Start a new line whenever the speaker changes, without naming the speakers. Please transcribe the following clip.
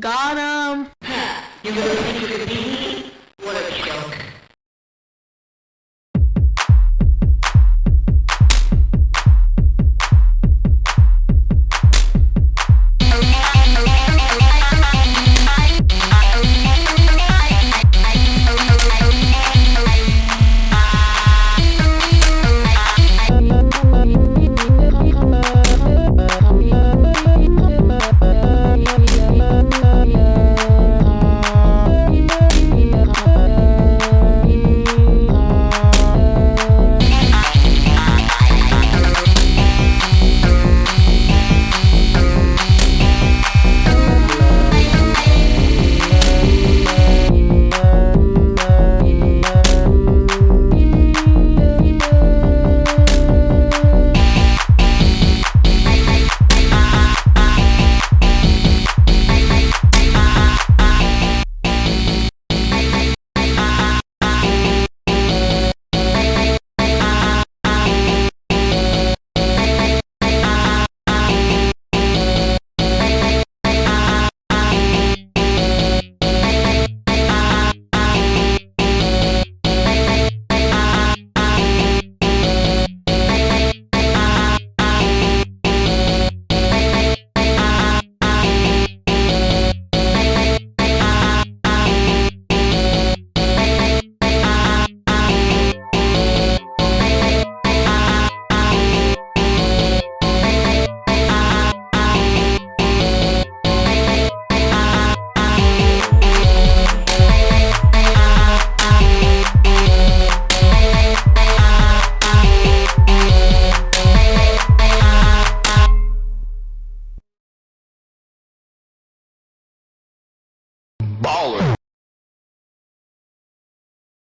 Got him!
You really think you could? What a joke.